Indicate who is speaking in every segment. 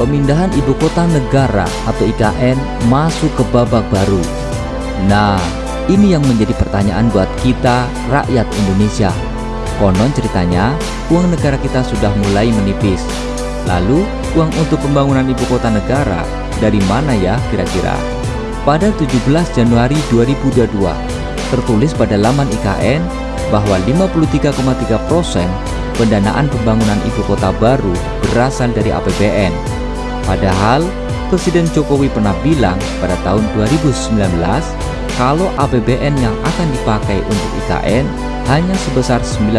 Speaker 1: pemindahan ibu kota negara atau IKN masuk ke babak baru. Nah, ini yang menjadi pertanyaan buat kita rakyat Indonesia. Konon ceritanya, uang negara kita sudah mulai menipis. Lalu, uang untuk pembangunan ibu kota negara dari mana ya kira-kira? Pada 17 Januari 2022, tertulis pada laman IKN bahwa 53,3% pendanaan pembangunan ibu kota baru berasal dari APBN. Padahal, Presiden Jokowi pernah bilang pada tahun 2019 kalau APBN yang akan dipakai untuk IKN hanya sebesar 19%.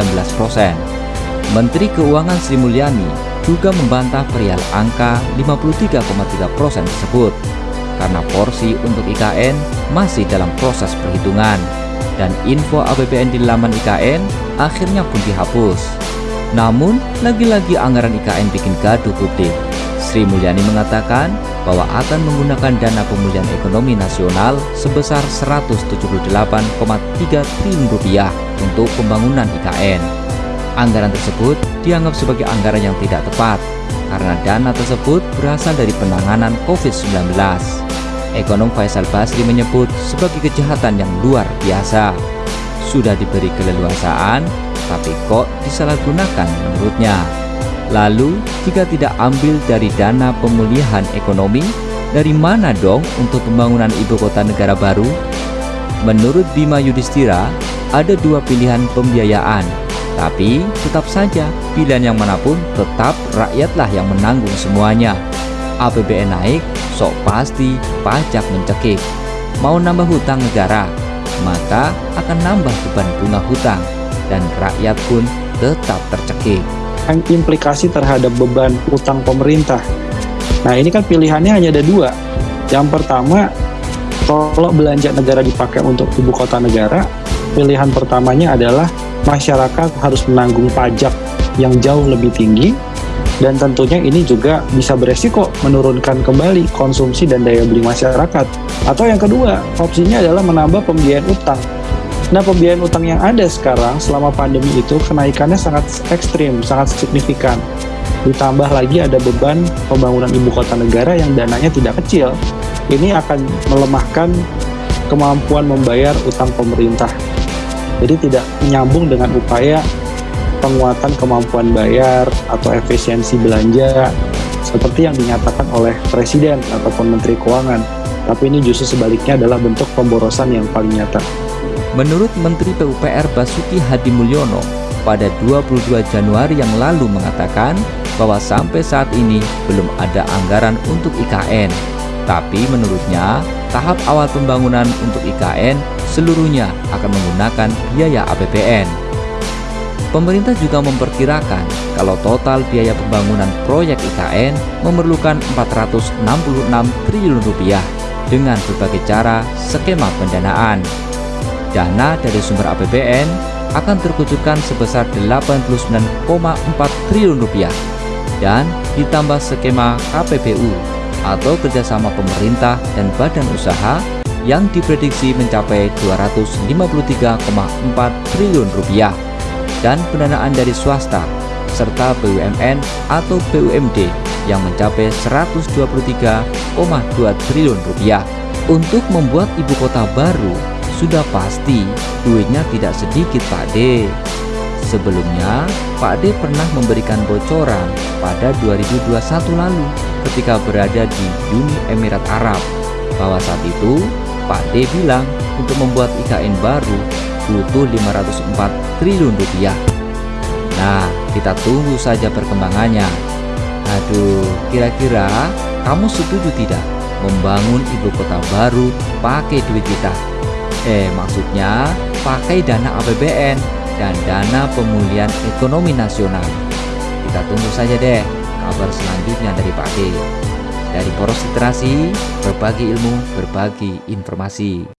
Speaker 1: Menteri Keuangan Sri Mulyani juga membantah perihal angka 53,3% tersebut karena porsi untuk IKN masih dalam proses perhitungan dan info APBN di laman IKN akhirnya pun dihapus. Namun, lagi-lagi anggaran IKN bikin gaduh publik. Sri Mulyani mengatakan bahwa akan menggunakan dana pemulihan ekonomi nasional sebesar 178,3 triliun rupiah untuk pembangunan IKN. Anggaran tersebut dianggap sebagai anggaran yang tidak tepat karena dana tersebut berasal dari penanganan COVID-19. Ekonom Faisal Basri menyebut sebagai kejahatan yang luar biasa. Sudah diberi keleluasaan, tapi kok disalahgunakan menurutnya. Lalu, jika tidak ambil dari dana pemulihan ekonomi, dari mana dong untuk pembangunan ibu kota negara baru? Menurut Bima Yudhistira, ada dua pilihan pembiayaan, tapi tetap saja pilihan yang mana pun tetap rakyatlah yang menanggung semuanya. APBN naik, sok pasti pajak mencekik. Mau nambah hutang negara, maka akan nambah beban bunga hutang, dan rakyat pun tetap tercekik
Speaker 2: implikasi terhadap beban utang pemerintah. Nah ini kan pilihannya hanya ada dua. Yang pertama, kalau belanja negara dipakai untuk ibu kota negara, pilihan pertamanya adalah masyarakat harus menanggung pajak yang jauh lebih tinggi dan tentunya ini juga bisa beresiko menurunkan kembali konsumsi dan daya beli masyarakat. Atau yang kedua, opsinya adalah menambah pembiayaan utang Nah, pembiayaan utang yang ada sekarang selama pandemi itu kenaikannya sangat ekstrim, sangat signifikan. Ditambah lagi ada beban pembangunan ibu kota negara yang dananya tidak kecil. Ini akan melemahkan kemampuan membayar utang pemerintah. Jadi tidak nyambung dengan upaya penguatan kemampuan bayar atau efisiensi belanja seperti yang dinyatakan oleh Presiden ataupun Menteri Keuangan. Tapi ini justru sebaliknya adalah bentuk pemborosan yang paling nyata.
Speaker 1: Menurut Menteri PUPR Basuki Hadi Mulyono, pada 22 Januari yang lalu mengatakan bahwa sampai saat ini belum ada anggaran untuk IKN. Tapi menurutnya, tahap awal pembangunan untuk IKN seluruhnya akan menggunakan biaya APBN. Pemerintah juga memperkirakan kalau total biaya pembangunan proyek IKN memerlukan 466 triliun rupiah dengan berbagai cara skema pendanaan dana dari sumber APBN akan terkucurkan sebesar 89,4 triliun rupiah dan ditambah skema KPBU atau kerjasama pemerintah dan badan usaha yang diprediksi mencapai 253,4 triliun rupiah dan pendanaan dari swasta serta BUMN atau BUMD yang mencapai 123,2 triliun rupiah. Untuk membuat ibu kota baru sudah pasti duitnya tidak sedikit Pak D. Sebelumnya, Pak D pernah memberikan bocoran pada 2021 lalu ketika berada di Uni Emirat Arab bahwa saat itu Pak D bilang untuk membuat IKN baru butuh 504 triliun rupiah. Nah, kita tunggu saja perkembangannya. Aduh, kira-kira kamu setuju tidak membangun ibu kota baru pakai duit kita? Eh, maksudnya pakai dana APBN dan dana pemulihan ekonomi nasional. Kita tunggu saja deh kabar selanjutnya dari Pak. Dari Poros Literasi, berbagi ilmu, berbagi informasi.